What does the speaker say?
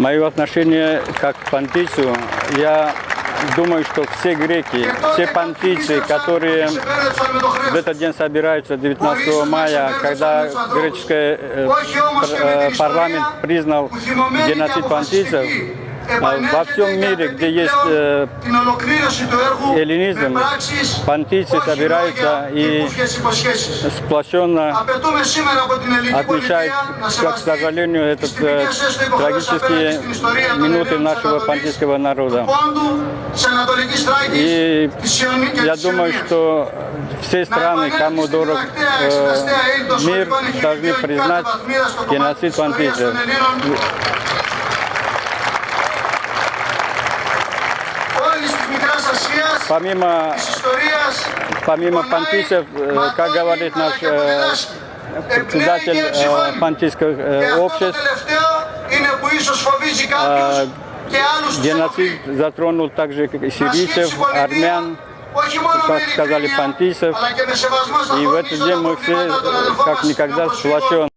Мое отношение как к понтийцу, я думаю, что все греки, все понтийцы, которые в этот день собираются 19 мая, когда греческий э, э, парламент признал геноцид понтийцев, а во всем мире, где есть э, эллинизм, понтийцы собираются и сплощенно отмечают, как, к сожалению, этот э, трагические минуты нашего понтийского народа. И я думаю, что все страны, кому дорог э, мир, должны признать геноцид понтийцев. Помимо, помимо понтийцев, э, как говорит наш э, председатель э, понтийских обществ, геноцид затронул также сирийцев, армян, как сказали, понтийцев. И в этот день мы все как никогда сплощены.